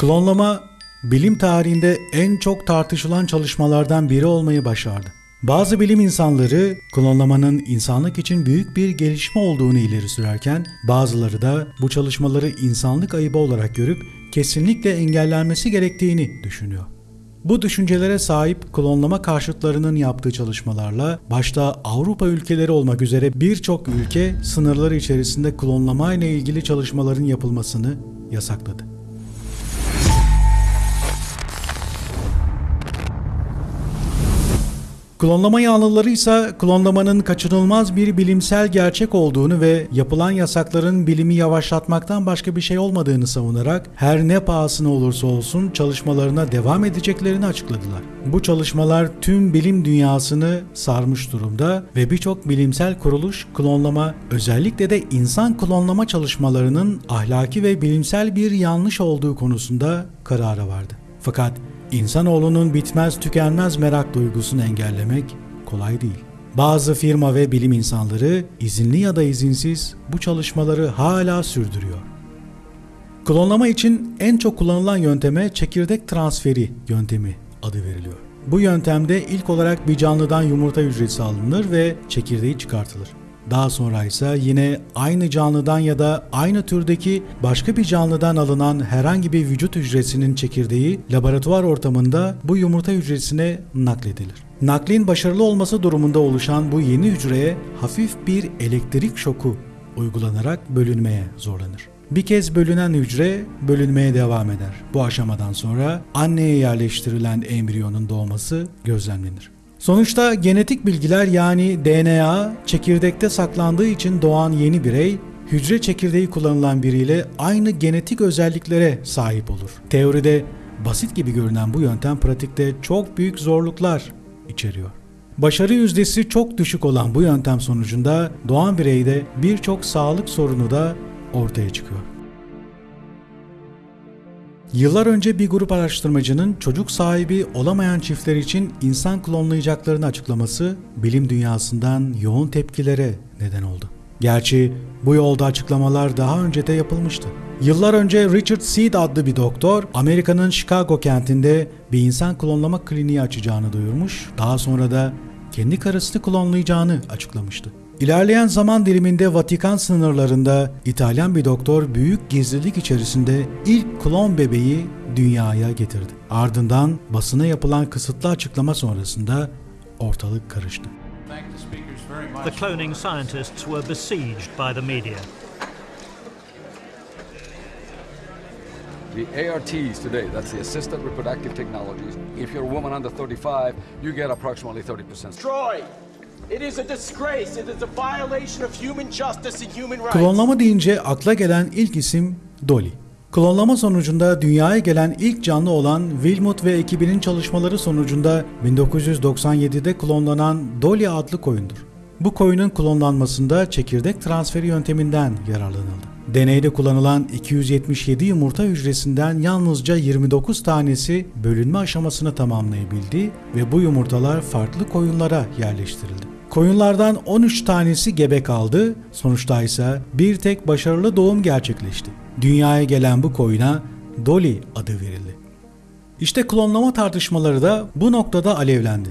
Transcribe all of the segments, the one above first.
Klonlama bilim tarihinde en çok tartışılan çalışmalardan biri olmayı başardı. Bazı bilim insanları klonlamanın insanlık için büyük bir gelişme olduğunu ileri sürerken bazıları da bu çalışmaları insanlık ayıbı olarak görüp kesinlikle engellenmesi gerektiğini düşünüyor. Bu düşüncelere sahip klonlama karşıtlarının yaptığı çalışmalarla başta Avrupa ülkeleri olmak üzere birçok ülke sınırları içerisinde klonlama ile ilgili çalışmaların yapılmasını yasakladı. Klonlama yanlıları ise klonlamanın kaçınılmaz bir bilimsel gerçek olduğunu ve yapılan yasakların bilimi yavaşlatmaktan başka bir şey olmadığını savunarak her ne pahasına olursa olsun çalışmalarına devam edeceklerini açıkladılar. Bu çalışmalar tüm bilim dünyasını sarmış durumda ve birçok bilimsel kuruluş klonlama özellikle de insan klonlama çalışmalarının ahlaki ve bilimsel bir yanlış olduğu konusunda karara vardı. Fakat İnsanoğlunun bitmez tükenmez merak duygusunu engellemek kolay değil. Bazı firma ve bilim insanları izinli ya da izinsiz bu çalışmaları hala sürdürüyor. Klonlama için en çok kullanılan yönteme çekirdek transferi yöntemi adı veriliyor. Bu yöntemde ilk olarak bir canlıdan yumurta hücresi alınır ve çekirdeği çıkartılır. Daha sonra ise yine aynı canlıdan ya da aynı türdeki başka bir canlıdan alınan herhangi bir vücut hücresinin çekirdeği laboratuvar ortamında bu yumurta hücresine nakledilir. Naklin başarılı olması durumunda oluşan bu yeni hücreye hafif bir elektrik şoku uygulanarak bölünmeye zorlanır. Bir kez bölünen hücre bölünmeye devam eder. Bu aşamadan sonra anneye yerleştirilen embriyonun doğması gözlemlenir. Sonuçta genetik bilgiler yani DNA çekirdekte saklandığı için doğan yeni birey hücre çekirdeği kullanılan biriyle aynı genetik özelliklere sahip olur. Teoride basit gibi görünen bu yöntem pratikte çok büyük zorluklar içeriyor. Başarı yüzdesi çok düşük olan bu yöntem sonucunda doğan bireyde birçok sağlık sorunu da ortaya çıkıyor. Yıllar önce bir grup araştırmacının çocuk sahibi olamayan çiftler için insan klonlayacaklarını açıklaması bilim dünyasından yoğun tepkilere neden oldu. Gerçi bu yolda açıklamalar daha önce de yapılmıştı. Yıllar önce Richard Seed adlı bir doktor Amerika'nın Chicago kentinde bir insan klonlama kliniği açacağını duyurmuş, daha sonra da kendi karısını klonlayacağını açıklamıştı. İlerleyen zaman diliminde Vatikan sınırlarında İtalyan bir doktor büyük gizlilik içerisinde ilk klon bebeği dünyaya getirdi. Ardından basına yapılan kısıtlı açıklama sonrasında ortalık karıştı. The cloning scientists were besieged by the media. The ARTs today, that's the assisted reproductive technologies. If you're a woman under 35, you get approximately 30%. destroyed. Klonlama deyince akla gelen ilk isim Dolly. Klonlama sonucunda dünyaya gelen ilk canlı olan Wilmot ve ekibinin çalışmaları sonucunda 1997'de klonlanan Dolly adlı koyundur. Bu koyunun klonlanmasında çekirdek transferi yönteminden yararlanıldı. Deneyde kullanılan 277 yumurta hücresinden yalnızca 29 tanesi bölünme aşamasını tamamlayabildi ve bu yumurtalar farklı koyunlara yerleştirildi. Koyunlardan 13 tanesi gebe kaldı, sonuçta ise bir tek başarılı doğum gerçekleşti. Dünyaya gelen bu koyuna Dolly adı verildi. İşte klonlama tartışmaları da bu noktada alevlendi.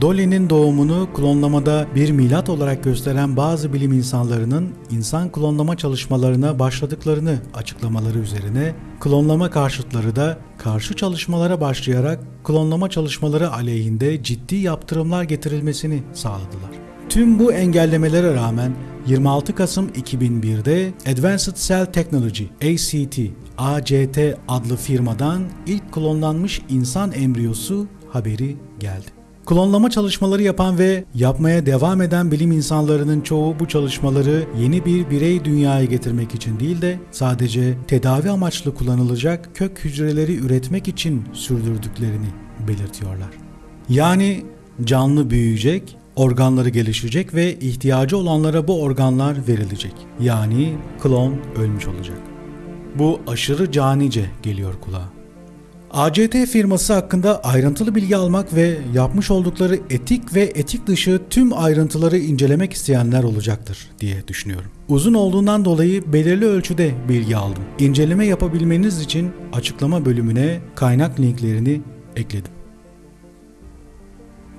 Dolly'nin doğumunu klonlamada bir milat olarak gösteren bazı bilim insanlarının insan klonlama çalışmalarına başladıklarını açıklamaları üzerine klonlama karşıtları da karşı çalışmalara başlayarak klonlama çalışmaları aleyhinde ciddi yaptırımlar getirilmesini sağladılar. Tüm bu engellemelere rağmen 26 Kasım 2001'de Advanced Cell Technology ACT ACT adlı firmadan ilk klonlanmış insan embriyosu haberi geldi. Klonlama çalışmaları yapan ve yapmaya devam eden bilim insanlarının çoğu bu çalışmaları yeni bir birey dünyaya getirmek için değil de sadece tedavi amaçlı kullanılacak kök hücreleri üretmek için sürdürdüklerini belirtiyorlar. Yani canlı büyüyecek, organları gelişecek ve ihtiyacı olanlara bu organlar verilecek. Yani klon ölmüş olacak. Bu aşırı canice geliyor kulağa. ACT firması hakkında ayrıntılı bilgi almak ve yapmış oldukları etik ve etik dışı tüm ayrıntıları incelemek isteyenler olacaktır diye düşünüyorum. Uzun olduğundan dolayı belirli ölçüde bilgi aldım. İnceleme yapabilmeniz için açıklama bölümüne kaynak linklerini ekledim.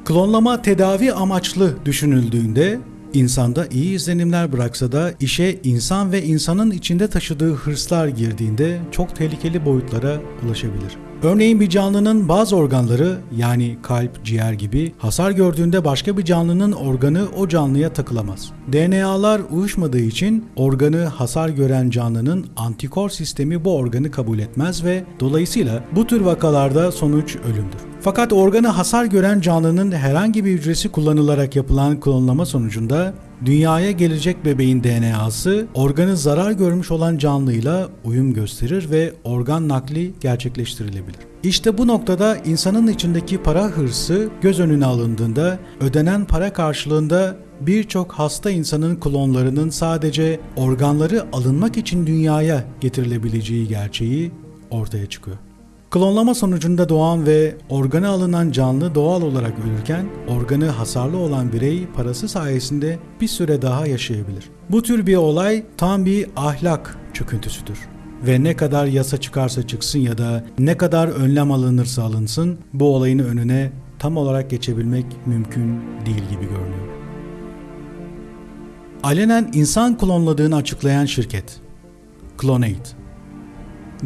Klonlama tedavi amaçlı düşünüldüğünde insanda iyi izlenimler bıraksa da işe insan ve insanın içinde taşıdığı hırslar girdiğinde çok tehlikeli boyutlara ulaşabilir. Örneğin bir canlının bazı organları yani kalp, ciğer gibi hasar gördüğünde başka bir canlının organı o canlıya takılamaz. DNA'lar uyuşmadığı için organı hasar gören canlının antikor sistemi bu organı kabul etmez ve dolayısıyla bu tür vakalarda sonuç ölümdür. Fakat organı hasar gören canlının herhangi bir hücresi kullanılarak yapılan klonlama sonucunda dünyaya gelecek bebeğin DNA'sı organı zarar görmüş olan canlıyla uyum gösterir ve organ nakli gerçekleştirilebilir. İşte bu noktada insanın içindeki para hırsı göz önüne alındığında ödenen para karşılığında birçok hasta insanın klonlarının sadece organları alınmak için dünyaya getirilebileceği gerçeği ortaya çıkıyor. Klonlama sonucunda doğan ve organı alınan canlı doğal olarak ölürken organı hasarlı olan birey parası sayesinde bir süre daha yaşayabilir. Bu tür bir olay tam bir ahlak çöküntüsüdür. Ve ne kadar yasa çıkarsa çıksın ya da ne kadar önlem alınırsa alınsın bu olayın önüne tam olarak geçebilmek mümkün değil gibi görünüyor. Alenen insan klonladığını açıklayan şirket Clonate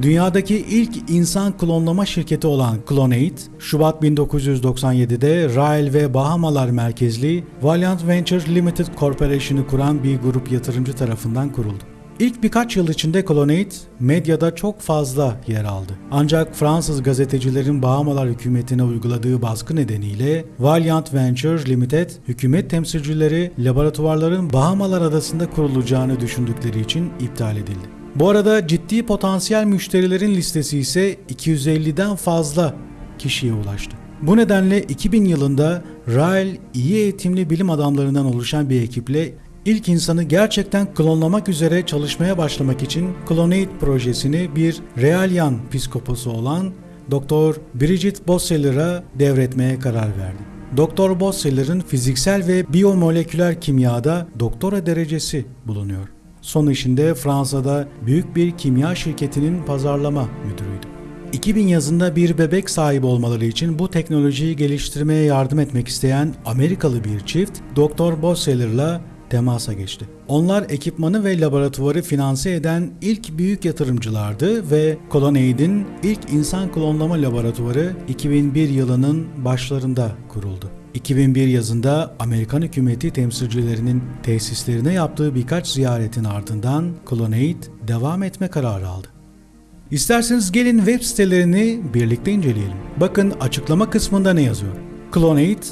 Dünyadaki ilk insan klonlama şirketi olan Clonate, Şubat 1997'de Rail ve Bahamalar merkezli Valiant Ventures Limited Corporation'ı kuran bir grup yatırımcı tarafından kuruldu. İlk birkaç yıl içinde Clonate medyada çok fazla yer aldı. Ancak Fransız gazetecilerin Bahamalar hükümetine uyguladığı baskı nedeniyle Valiant Ventures Limited hükümet temsilcileri laboratuvarların Bahamalar adasında kurulacağını düşündükleri için iptal edildi. Bu arada ciddi potansiyel müşterilerin listesi ise 250'den fazla kişiye ulaştı. Bu nedenle 2000 yılında Rael iyi eğitimli bilim adamlarından oluşan bir ekiple ilk insanı gerçekten klonlamak üzere çalışmaya başlamak için Clonate projesini bir Real psikoposu olan Dr. Bridget Bosseller'a devretmeye karar verdi. Dr. Bosseller'ın fiziksel ve biyomoleküler kimyada doktora derecesi bulunuyor. Son işinde Fransa'da büyük bir kimya şirketinin pazarlama müdürüydü. 2000 yazında bir bebek sahibi olmaları için bu teknolojiyi geliştirmeye yardım etmek isteyen Amerikalı bir çift Dr. Bosseller'la temasa geçti. Onlar ekipmanı ve laboratuvarı finanse eden ilk büyük yatırımcılardı ve Colonade'in ilk insan klonlama laboratuvarı 2001 yılının başlarında kuruldu. 2001 yazında Amerikan hükümeti temsilcilerinin tesislerine yaptığı birkaç ziyaretin ardından Clonate devam etme kararı aldı. İsterseniz gelin web sitelerini birlikte inceleyelim. Bakın açıklama kısmında ne yazıyor? Clonate,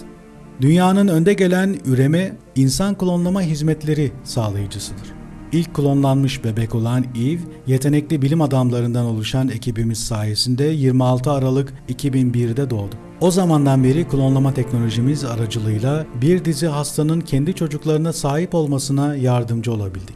dünyanın önde gelen üreme, insan klonlama hizmetleri sağlayıcısıdır. İlk klonlanmış bebek olan Eve, yetenekli bilim adamlarından oluşan ekibimiz sayesinde 26 Aralık 2001'de doğdu. O zamandan beri klonlama teknolojimiz aracılığıyla bir dizi hastanın kendi çocuklarına sahip olmasına yardımcı olabildik.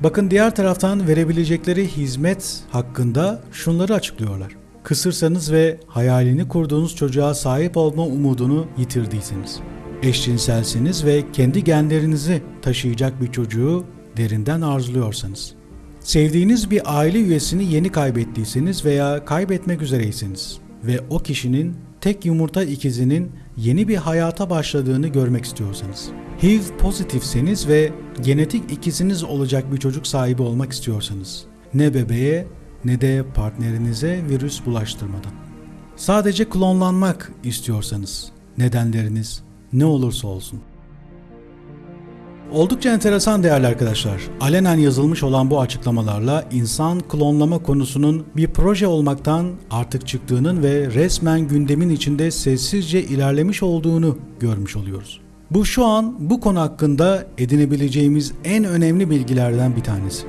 Bakın diğer taraftan verebilecekleri hizmet hakkında şunları açıklıyorlar. Kısırsanız ve hayalini kurduğunuz çocuğa sahip olma umudunu yitirdiyseniz, eşcinselsiniz ve kendi genlerinizi taşıyacak bir çocuğu derinden arzuluyorsanız, sevdiğiniz bir aile üyesini yeni kaybettiyseniz veya kaybetmek üzereyseniz ve o kişinin tek yumurta ikizinin yeni bir hayata başladığını görmek istiyorsanız, HIV pozitifseniz ve genetik ikiziniz olacak bir çocuk sahibi olmak istiyorsanız, ne bebeğe ne de partnerinize virüs bulaştırmadan. Sadece klonlanmak istiyorsanız, nedenleriniz ne olursa olsun. Oldukça enteresan değerli arkadaşlar. Alenen yazılmış olan bu açıklamalarla insan klonlama konusunun bir proje olmaktan artık çıktığının ve resmen gündemin içinde sessizce ilerlemiş olduğunu görmüş oluyoruz. Bu şu an bu konu hakkında edinebileceğimiz en önemli bilgilerden bir tanesi.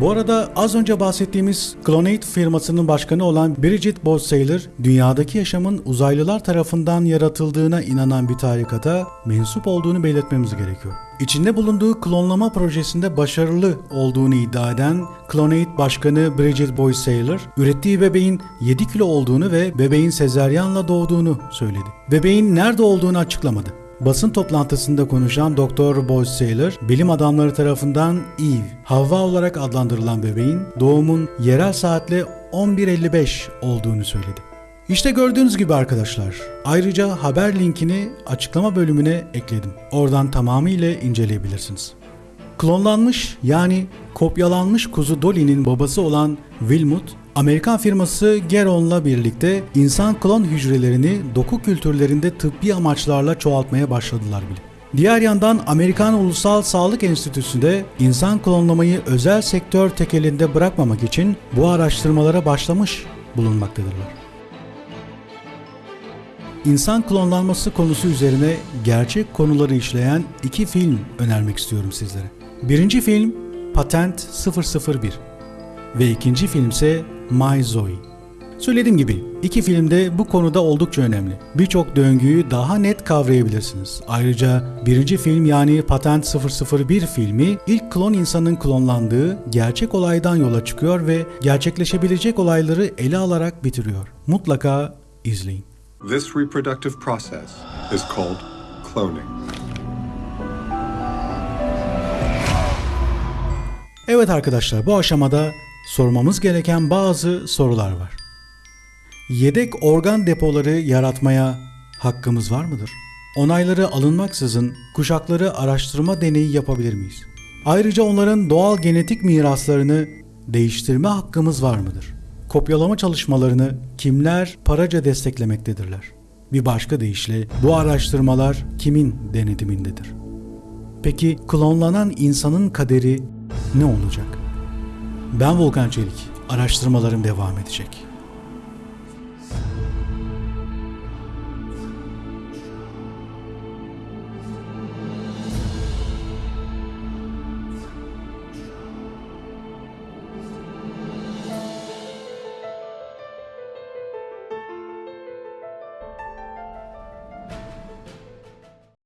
Bu arada az önce bahsettiğimiz Clonate firmasının başkanı olan Bridget Bossailer, dünyadaki yaşamın uzaylılar tarafından yaratıldığına inanan bir tarikata mensup olduğunu belirtmemiz gerekiyor. İçinde bulunduğu klonlama projesinde başarılı olduğunu iddia eden Clonate Başkanı Bridget Bossailer, ürettiği bebeğin 7 kilo olduğunu ve bebeğin sezeryanla doğduğunu söyledi. Bebeğin nerede olduğunu açıklamadı. Basın toplantısında konuşan Dr. Boyce Saylor, bilim adamları tarafından Eve, Havva olarak adlandırılan bebeğin doğumun yerel saatle 11.55 olduğunu söyledi. İşte gördüğünüz gibi arkadaşlar. Ayrıca haber linkini açıklama bölümüne ekledim. Oradan tamamıyla inceleyebilirsiniz. Klonlanmış yani kopyalanmış kuzu Dolly'nin babası olan Wilmut, Amerikan firması Geron'la birlikte insan klon hücrelerini doku kültürlerinde tıbbi amaçlarla çoğaltmaya başladılar bile. Diğer yandan Amerikan Ulusal Sağlık Enstitüsü'nde insan klonlamayı özel sektör tekelinde bırakmamak için bu araştırmalara başlamış bulunmaktadırlar. İnsan klonlanması konusu üzerine gerçek konuları işleyen iki film önermek istiyorum sizlere. Birinci film Patent 001 ve ikinci filmse My Zoe. Söylediğim gibi iki filmde bu konuda oldukça önemli. Birçok döngüyü daha net kavrayabilirsiniz. Ayrıca birinci film yani Patent 001 filmi ilk klon insanın klonlandığı gerçek olaydan yola çıkıyor ve gerçekleşebilecek olayları ele alarak bitiriyor. Mutlaka izleyin. This reproductive process is called cloning. Evet arkadaşlar bu aşamada sormamız gereken bazı sorular var. Yedek organ depoları yaratmaya hakkımız var mıdır? Onayları alınmaksızın kuşakları araştırma deneyi yapabilir miyiz? Ayrıca onların doğal genetik miraslarını değiştirme hakkımız var mıdır? Kopyalama çalışmalarını kimler paraca desteklemektedirler? Bir başka deyişle bu araştırmalar kimin denetimindedir? Peki klonlanan insanın kaderi ne olacak? Ben Volkan Çelik. Araştırmalarım devam edecek.